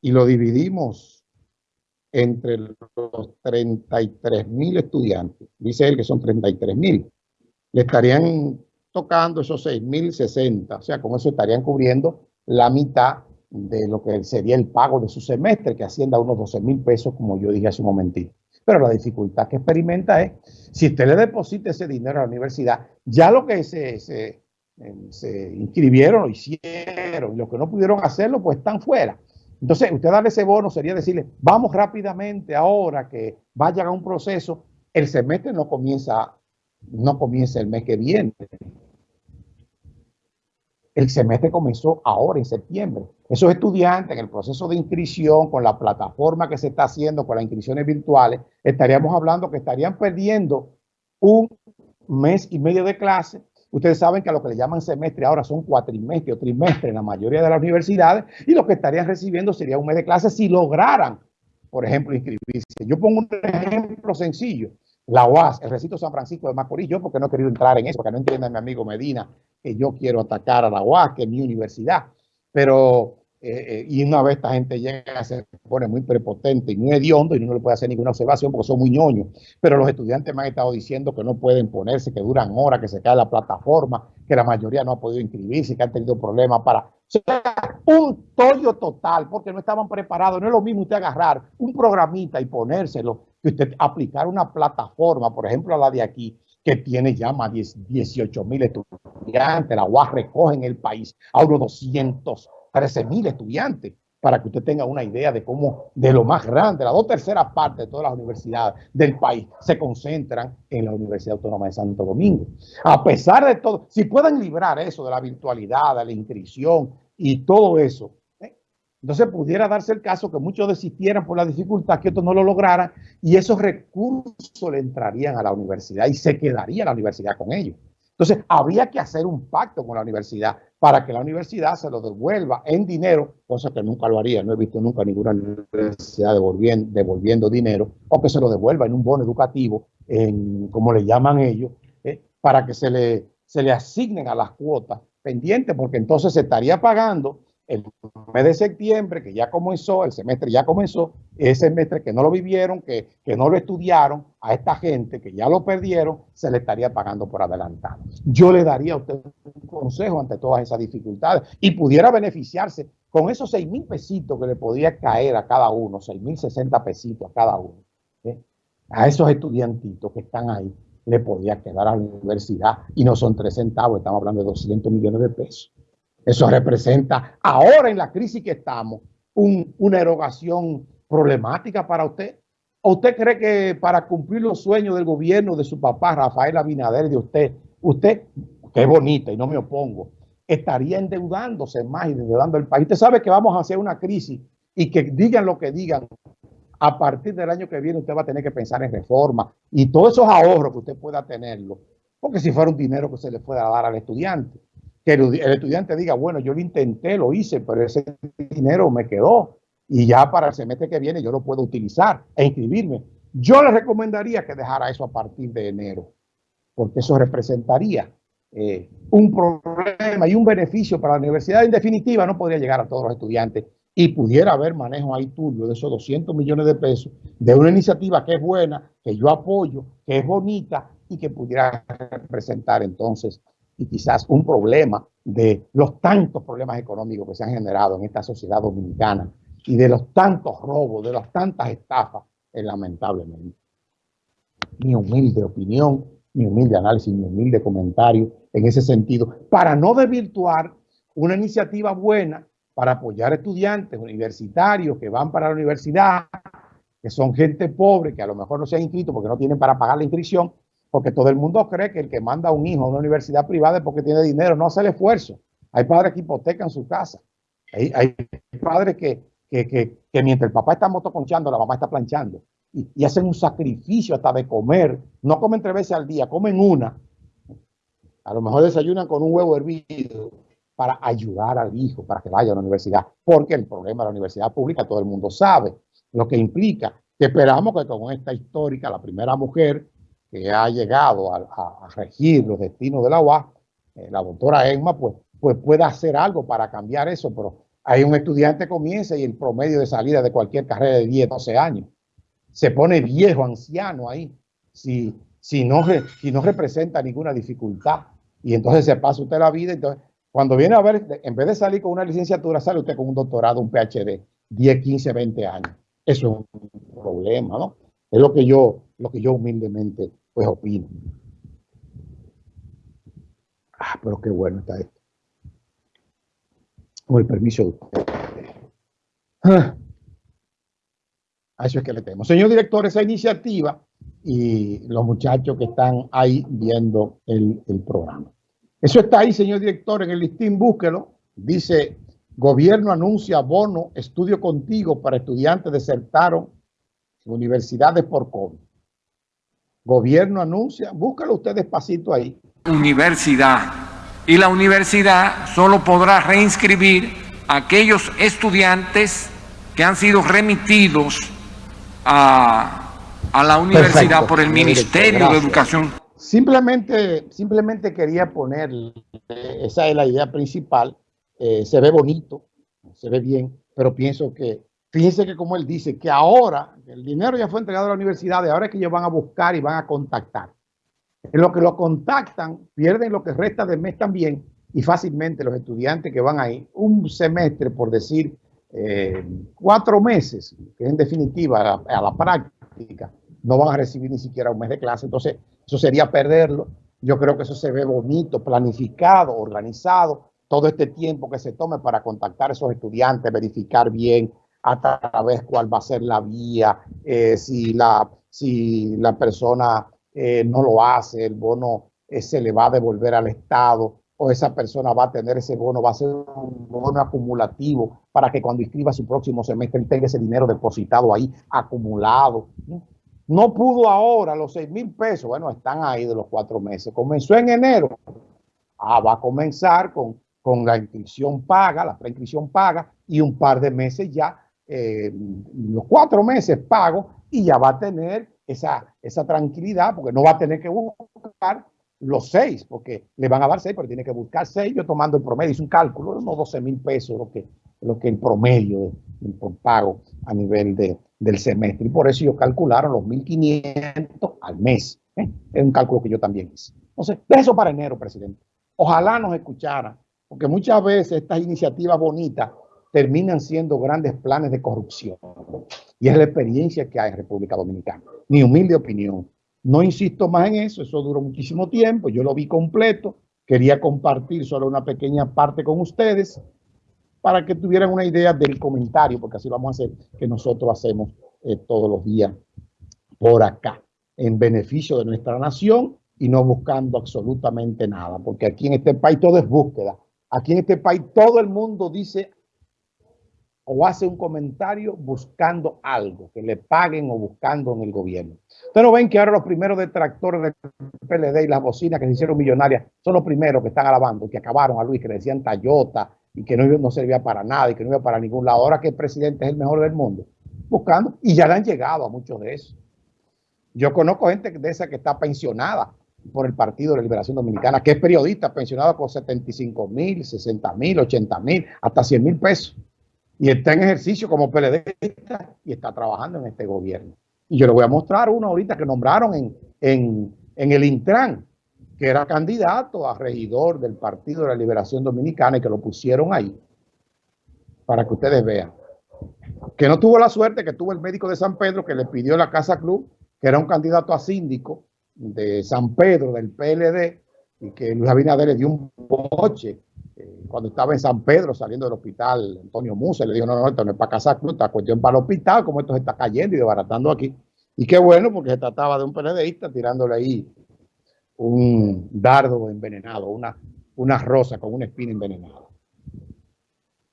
y lo dividimos entre los 33 mil estudiantes, dice él que son 33 mil, le estarían tocando esos 6 mil 60, o sea, con eso estarían cubriendo la mitad de lo que sería el pago de su semestre, que ascienda a unos 12 mil pesos, como yo dije hace un momentito. Pero la dificultad que experimenta es, si usted le deposita ese dinero a la universidad, ya lo que se, se, se inscribieron lo hicieron, y los que no pudieron hacerlo, pues están fuera. Entonces, usted darle ese bono sería decirle, vamos rápidamente ahora que vaya a un proceso, el semestre no comienza, no comienza el mes que viene. El semestre comenzó ahora, en septiembre. Esos estudiantes en el proceso de inscripción, con la plataforma que se está haciendo, con las inscripciones virtuales, estaríamos hablando que estarían perdiendo un mes y medio de clase. Ustedes saben que a lo que le llaman semestre ahora son cuatrimestres o trimestres en la mayoría de las universidades y lo que estarían recibiendo sería un mes de clase si lograran, por ejemplo, inscribirse. Yo pongo un ejemplo sencillo la UAS, el recinto San Francisco de Macorís, yo porque no he querido entrar en eso, porque no entiende mi amigo Medina que yo quiero atacar a la UAS, que es mi universidad, pero, eh, eh, y una vez esta gente llega, se pone muy prepotente y muy hediondo y no le puede hacer ninguna observación porque son muy ñoños, pero los estudiantes me han estado diciendo que no pueden ponerse, que duran horas, que se cae la plataforma, que la mayoría no ha podido inscribirse, que han tenido problemas para... O sea, un tollo total, porque no estaban preparados. No es lo mismo usted agarrar un programita y ponérselo que usted aplicar una plataforma, por ejemplo, la de aquí, que tiene ya más de 18 mil estudiantes, la UAS recoge en el país a unos 213 mil estudiantes, para que usted tenga una idea de cómo, de lo más grande, las dos terceras partes de todas las universidades del país se concentran en la Universidad Autónoma de Santo Domingo. A pesar de todo, si pueden librar eso de la virtualidad, de la inscripción y todo eso, entonces pudiera darse el caso que muchos desistieran por la dificultad, que otros no lo lograran y esos recursos le entrarían a la universidad y se quedaría la universidad con ellos. Entonces habría que hacer un pacto con la universidad para que la universidad se lo devuelva en dinero, cosa que nunca lo haría. No he visto nunca ninguna universidad devolviendo, devolviendo dinero o que se lo devuelva en un bono educativo, en, como le llaman ellos, eh, para que se le, se le asignen a las cuotas pendientes, porque entonces se estaría pagando el mes de septiembre, que ya comenzó, el semestre ya comenzó, ese semestre que no lo vivieron, que, que, no lo estudiaron, a esta gente que ya lo perdieron, se le estaría pagando por adelantado. Yo le daría a usted un consejo ante todas esas dificultades y pudiera beneficiarse con esos 6 mil pesitos que le podía caer a cada uno, 6 mil 60 pesitos a cada uno. ¿eh? A esos estudiantitos que están ahí le podía quedar a la universidad y no son 3 centavos, estamos hablando de 200 millones de pesos. Eso representa, ahora en la crisis que estamos, una erogación problemática para usted. ¿O usted cree que para cumplir los sueños del gobierno de su papá, Rafael Abinader, de usted, usted, que bonita y no me opongo, estaría endeudándose más y endeudando el país? Usted sabe que vamos a hacer una crisis y que digan lo que digan, a partir del año que viene usted va a tener que pensar en reforma y todos esos ahorros que usted pueda tenerlo, porque si fuera un dinero que se le fuera a dar al estudiante que el, estudiante diga, bueno, yo lo intenté, lo hice, pero ese dinero me quedó y ya para el semestre que viene yo lo puedo utilizar e inscribirme. Yo le recomendaría que dejara eso a partir de enero, porque eso representaría eh, un problema y un beneficio para la universidad. En definitiva, no podría llegar a todos los estudiantes y pudiera haber manejo ahí tuyo de esos 200 millones de pesos de una iniciativa que es buena, que yo apoyo, que es bonita y que pudiera representar entonces y quizás un problema de los tantos problemas económicos que se han generado en esta sociedad dominicana y de los tantos robos, de las tantas estafas, es lamentablemente. Mi humilde opinión, mi humilde análisis, mi humilde comentario en ese sentido, para no desvirtuar una iniciativa buena para apoyar estudiantes universitarios que van para la universidad, que son gente pobre, que a lo mejor no se han inscrito porque no tienen para pagar la inscripción, porque todo el mundo cree que el que manda a un hijo a una universidad privada es porque tiene dinero, no hace el esfuerzo. Hay padres que hipotecan su casa. Hay, padres que, que, mientras el papá está motoconchando, la mamá está planchando. Y, hacen un sacrificio hasta de comer. No comen tres veces al día, comen una. A lo mejor desayunan con un huevo hervido para ayudar al hijo, para que vaya a la universidad. Porque el problema de la universidad pública todo el mundo sabe. Lo que implica que esperamos que con esta histórica, la primera mujer que ha llegado a, regir los destinos de la UAS, la doctora Emma, pues, pues pueda hacer algo para cambiar eso, pero Hay un estudiante que comienza y el promedio de salida de cualquier carrera de 10, 12 años. Se pone viejo, anciano ahí, si, si, no, si no representa ninguna dificultad. Y entonces se pasa usted la vida. Entonces, cuando viene a ver, en vez de salir con una licenciatura, sale usted con un doctorado, un PhD, 10, 15, 20 años. Eso es un problema, ¿no? Es lo que yo, lo que yo humildemente pues opino. Ah, pero qué bueno está esto. Con el permiso de usted. Ah, a eso es que le tenemos. Señor director, esa iniciativa y los muchachos que están ahí viendo el, el programa. Eso está ahí, señor director, en el listín, búsquelo. Dice, gobierno anuncia bono, estudio contigo para estudiantes desertaron universidades por COVID. Gobierno anuncia, búscalo usted despacito ahí. Universidad. Y la universidad solo podrá reinscribir a aquellos estudiantes que han sido remitidos a, a la universidad por el Ministerio de Educación. Simplemente, simplemente quería poner, esa es la idea principal, eh, se ve bonito, se ve bien, pero pienso que Fíjense que como él dice, que ahora el dinero ya fue entregado a la universidad, ahora es que ellos van a buscar y van a contactar. En lo que lo contactan, pierden lo que resta del mes también y fácilmente los estudiantes que van ahí un semestre, por decir, eh, cuatro meses, que en definitiva a a la práctica, no van a recibir ni siquiera un mes de clase. Entonces, eso sería perderlo. Yo creo que eso se ve bonito, planificado, organizado, todo este tiempo que se tome para contactar a esos estudiantes, verificar bien a través cuál va a ser la vía, eh, si, la, si la persona eh, no lo hace, el bono eh, se le va a devolver al Estado o esa persona va a tener ese bono, va a ser un bono acumulativo para que cuando inscriba su próximo semestre tenga ese dinero depositado ahí, acumulado. No pudo ahora los seis mil pesos, bueno, están ahí de los cuatro meses. Comenzó en enero, ah, va a comenzar con, con la inscripción paga, la preinscripción paga y un par de meses ya eh, los cuatro meses pago y ya va a tener esa, esa tranquilidad porque no va a tener que buscar los seis, porque le van a dar seis, pero tiene que buscar seis. Yo tomando el promedio, hice un cálculo, unos 12 mil pesos, lo que, lo que el promedio de, pago a nivel de, del semestre. Y por eso ellos calcularon los 1.500 al mes. ¿eh? Es un cálculo que yo también hice. Entonces, de eso para enero, presidente. Ojalá nos escuchara, porque muchas veces estas iniciativas bonitas terminan siendo grandes planes de corrupción. Y es la experiencia que hay en República Dominicana. Mi humilde opinión. No insisto más en eso, eso duró muchísimo tiempo, yo lo vi completo, quería compartir solo una pequeña parte con ustedes para que tuvieran una idea del comentario, porque así vamos a hacer que nosotros hacemos eh, todos los días por acá, en beneficio de nuestra nación y no buscando absolutamente nada, porque aquí en este país todo es búsqueda. Aquí en este país todo el mundo dice o hace un comentario buscando algo, que le paguen o buscando en el gobierno. Ustedes ven que ahora los primeros detractores del PLD y las bocinas que se hicieron millonarias son los primeros que están alabando, que acabaron a Luis, que le decían Tayota y que no, servía para nada y que no iba para ningún lado. Ahora que el presidente es el mejor del mundo, buscando, y ya le han llegado a muchos de esos. Yo conozco gente de esa que está pensionada por el Partido de la Liberación Dominicana, que es periodista, pensionada por 75 mil, 60 mil, 80 mil, hasta 100 mil pesos y está en ejercicio como PLDista y está trabajando en este gobierno. Y yo le voy a mostrar uno ahorita que nombraron en, en, en el Intran, que era candidato a regidor del Partido de la Liberación Dominicana y que lo pusieron ahí, para que ustedes vean. Que no tuvo la suerte que tuvo el médico de San Pedro que le pidió la Casa Club, que era un candidato a síndico de San Pedro, del PLD, y que Luis Abinader le dio un boche cuando estaba en San Pedro saliendo del hospital, Antonio Musa le dijo, no, no, esto no es para casar, esta cuestión para el hospital, como esto se está cayendo y desbaratando aquí. Y qué bueno, porque se trataba de un PLDista tirándole ahí un dardo envenenado, una, una rosa con una espina envenenada.